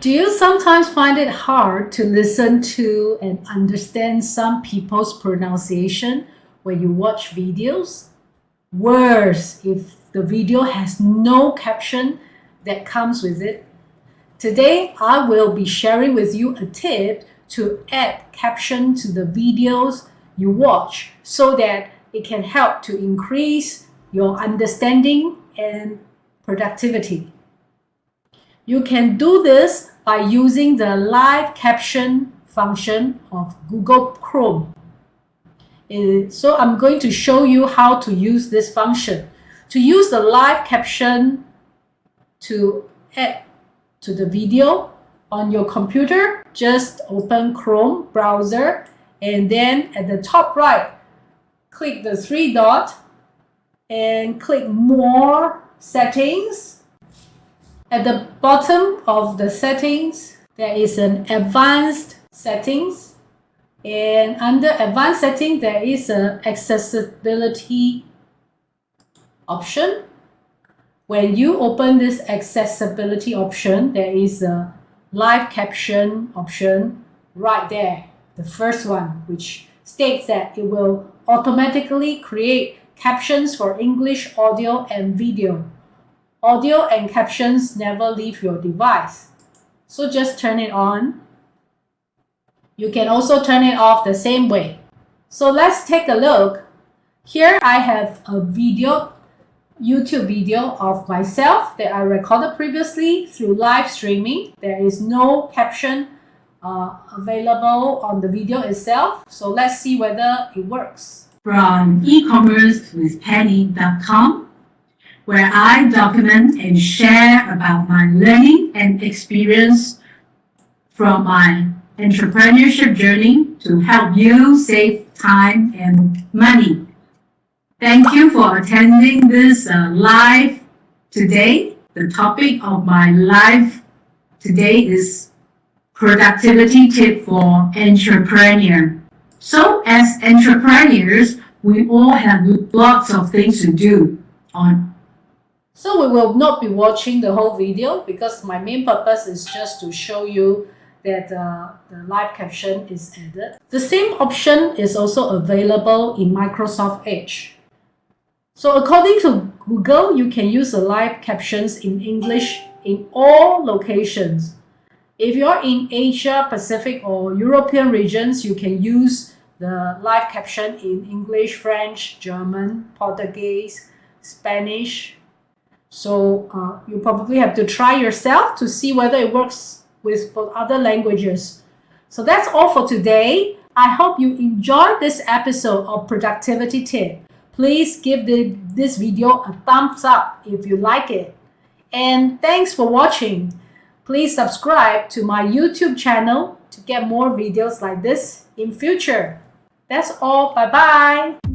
Do you sometimes find it hard to listen to and understand some people's pronunciation when you watch videos? Worse, if the video has no caption that comes with it. Today, I will be sharing with you a tip to add caption to the videos you watch so that it can help to increase your understanding and productivity. You can do this by using the live caption function of Google Chrome. Eh, so I'm going to show you how to use this function. To use the live caption to add to the video on your computer, just open Chrome browser and then at the top right, click the three dot and click more settings. At the bottom of the settings, there is an advanced settings and under advanced setting there is an accessibility option when you open this accessibility option, there is a live caption option right there, the first one, which states that it will automatically create captions for English audio and video. Audio and captions never leave your device. So just turn it on. You can also turn it off the same way. So let's take a look. Here I have a video YouTube video of myself that I recorded previously through live streaming. There is no caption uh, available on the video itself. So let's see whether it works. From e-commerce with penny.com, where I document and share about my learning and experience from my entrepreneurship journey to help you save time and money Thank you for attending this uh, live today. The topic of my live today is productivity tip for entrepreneur. So as entrepreneurs, we all have lots of things to do on. So we will not be watching the whole video because my main purpose is just to show you that uh, the live caption is added. The same option is also available in Microsoft Edge. So according to Google, you can use the live captions in English in all locations. If you're in Asia, Pacific or European regions, you can use the live caption in English, French, German, Portuguese, Spanish. So uh, you probably have to try yourself to see whether it works with for other languages. So that's all for today. I hope you enjoyed this episode of Productivity Tip. Please give the, this video a thumbs up if you like it. And thanks for watching. Please subscribe to my YouTube channel to get more videos like this in future. That's all. Bye-bye.